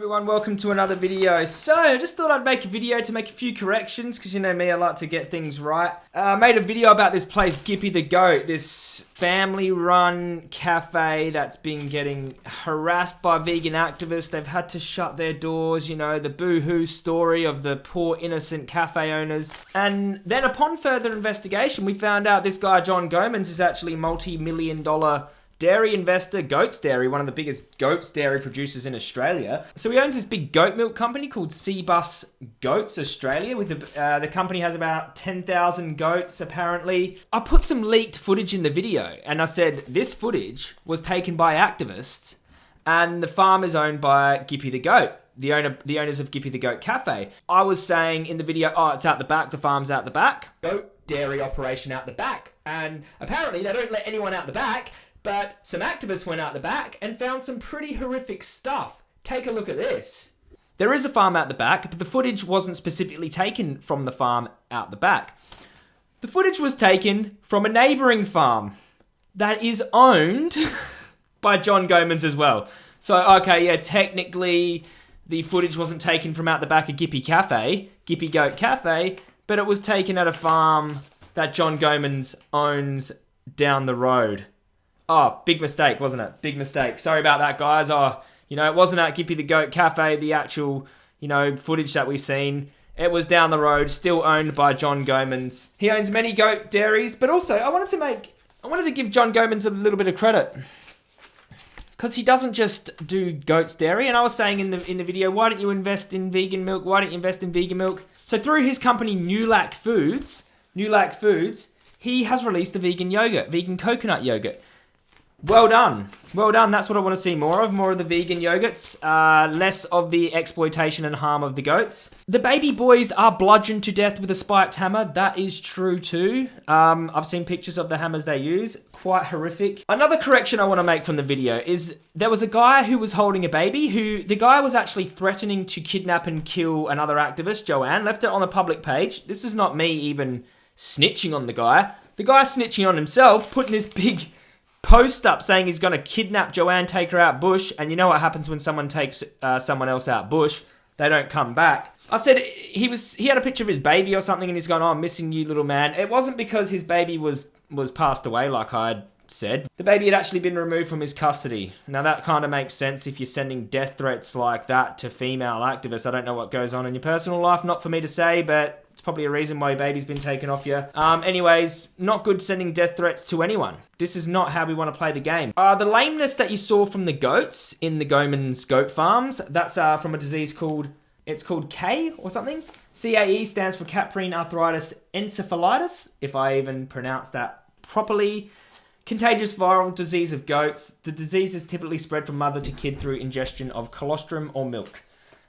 everyone, welcome to another video. So, I just thought I'd make a video to make a few corrections, because you know me, I like to get things right. Uh, I made a video about this place, Gippy the Goat, this family-run cafe that's been getting harassed by vegan activists. They've had to shut their doors, you know, the boo-hoo story of the poor innocent cafe owners. And then upon further investigation, we found out this guy, John Gommans, is actually multi-million dollar dairy investor, Goats Dairy, one of the biggest goats dairy producers in Australia. So he owns this big goat milk company called Cbus Goats Australia. With the uh, the company has about ten thousand goats apparently. I put some leaked footage in the video, and I said this footage was taken by activists, and the farm is owned by Gippy the Goat the owner the owners of Gippy the Goat Cafe. I was saying in the video, oh, it's out the back, the farm's out the back. Goat dairy operation out the back. And apparently they don't let anyone out the back. But some activists went out the back and found some pretty horrific stuff. Take a look at this. There is a farm out the back, but the footage wasn't specifically taken from the farm out the back. The footage was taken from a neighbouring farm that is owned by John Gommans as well. So, okay, yeah, technically the footage wasn't taken from out the back of Gippy Cafe, Gippy Goat Cafe, but it was taken at a farm that John Gommans owns down the road. Oh, big mistake, wasn't it? Big mistake. Sorry about that, guys. Oh, you know, it wasn't at Gippy the Goat Cafe, the actual, you know, footage that we've seen. It was down the road, still owned by John Gommans. He owns many goat dairies, but also I wanted to make, I wanted to give John Gommans a little bit of credit. Because he doesn't just do goat's dairy, and I was saying in the in the video, why don't you invest in vegan milk? Why don't you invest in vegan milk? So through his company NuLac Foods, NuLac Foods, he has released the vegan yogurt, vegan coconut yogurt. Well done. Well done. That's what I want to see more of. More of the vegan yogurts. Uh, less of the exploitation and harm of the goats. The baby boys are bludgeoned to death with a spiked hammer. That is true too. Um, I've seen pictures of the hammers they use. Quite horrific. Another correction I want to make from the video is there was a guy who was holding a baby who the guy was actually threatening to kidnap and kill another activist, Joanne. Left it on the public page. This is not me even snitching on the guy. The guy snitching on himself, putting his big post up saying he's going to kidnap Joanne, take her out bush, and you know what happens when someone takes uh, someone else out bush? They don't come back. I said he was he had a picture of his baby or something, and he's gone, "Oh, I'm missing you, little man." It wasn't because his baby was was passed away, like I had said. The baby had actually been removed from his custody. Now that kind of makes sense if you're sending death threats like that to female activists. I don't know what goes on in your personal life, not for me to say, but it's probably a reason why your baby's been taken off you. Um, anyways, not good sending death threats to anyone. This is not how we want to play the game. Uh, the lameness that you saw from the goats in the Gommans goat farms, that's uh, from a disease called, it's called K or something. CAE stands for Caprine Arthritis Encephalitis, if I even pronounce that properly. Contagious viral disease of goats. The disease is typically spread from mother to kid through ingestion of colostrum or milk.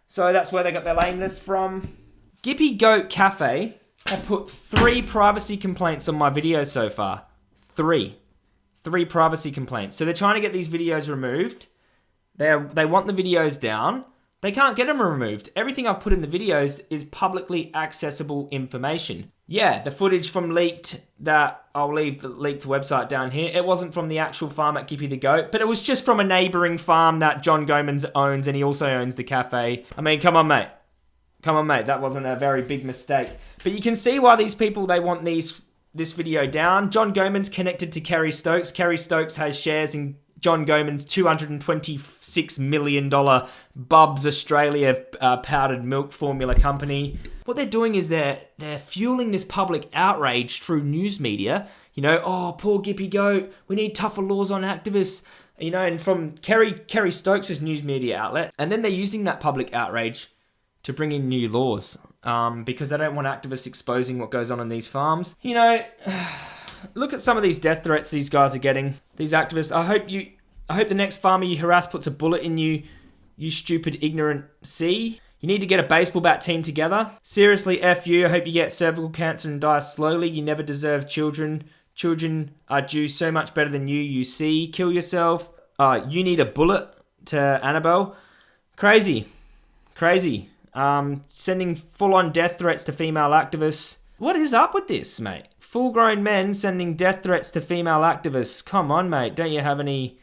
So that's where they got their lameness from. Gippy Goat Cafe have put three privacy complaints on my videos so far. Three. Three privacy complaints. So they're trying to get these videos removed. They they want the videos down. They can't get them removed. Everything I've put in the videos is publicly accessible information. Yeah, the footage from leaked that I'll leave the leaked website down here. It wasn't from the actual farm at Gippy the Goat, but it was just from a neighboring farm that John Gommans owns and he also owns the cafe. I mean, come on, mate. Come on, mate. That wasn't a very big mistake. But you can see why these people, they want these this video down. John Gommans' connected to Kerry Stokes. Kerry Stokes has shares in John Gommans' $226 million Bubs Australia uh, powdered milk formula company. What they're doing is they're, they're fueling this public outrage through news media. You know, oh, poor Gippy Goat, we need tougher laws on activists. You know, and from Kerry, Kerry Stokes' news media outlet. And then they're using that public outrage to bring in new laws um, because they don't want activists exposing what goes on in these farms. You know, look at some of these death threats these guys are getting. These activists. I hope you. I hope the next farmer you harass puts a bullet in you. You stupid, ignorant C. You need to get a baseball bat team together. Seriously, F you. I hope you get cervical cancer and die slowly. You never deserve children. Children are due so much better than you, you see. Kill yourself. Uh, you need a bullet to Annabelle. Crazy. Crazy um, sending full on death threats to female activists. What is up with this, mate? Full grown men sending death threats to female activists. Come on, mate. Don't you have any,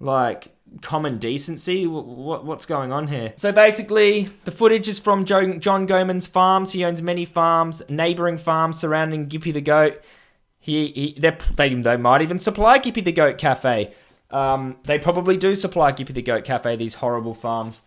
like, common decency? What, what's going on here? So basically, the footage is from John Gommans' farms. He owns many farms, neighboring farms surrounding Gippy the goat. He, he they, they might even supply Gippy the goat cafe. Um, they probably do supply Gippy the goat cafe. These horrible farms.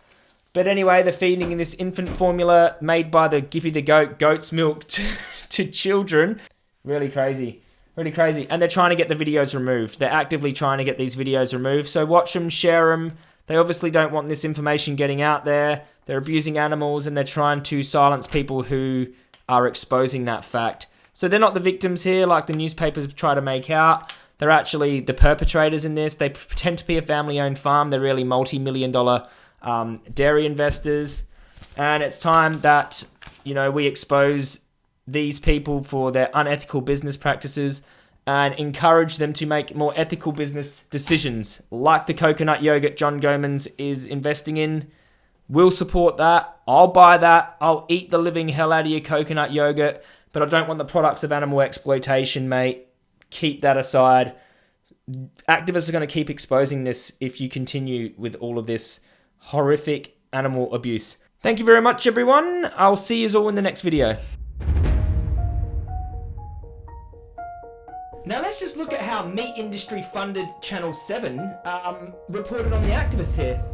But anyway, they're feeding in this infant formula made by the Gippy the goat goat's milk to, to children. Really crazy. Really crazy. And they're trying to get the videos removed. They're actively trying to get these videos removed. So watch them, share them. They obviously don't want this information getting out there. They're abusing animals and they're trying to silence people who are exposing that fact. So they're not the victims here like the newspapers try to make out. They're actually the perpetrators in this. They pretend to be a family owned farm. They're really multi million dollar um, dairy investors. And it's time that, you know, we expose these people for their unethical business practices and encourage them to make more ethical business decisions, like the coconut yogurt John Gommans is investing in. We'll support that. I'll buy that. I'll eat the living hell out of your coconut yogurt, but I don't want the products of animal exploitation, mate. Keep that aside. Activists are going to keep exposing this if you continue with all of this horrific animal abuse. Thank you very much, everyone. I'll see you all in the next video. Now let's just look at how meat industry funded Channel 7 um, reported on the activist here.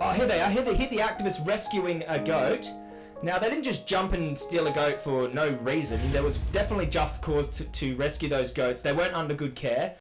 Oh, here they are. Here, they, here the activists rescuing a goat. Now, they didn't just jump and steal a goat for no reason. There was definitely just cause to, to rescue those goats. They weren't under good care.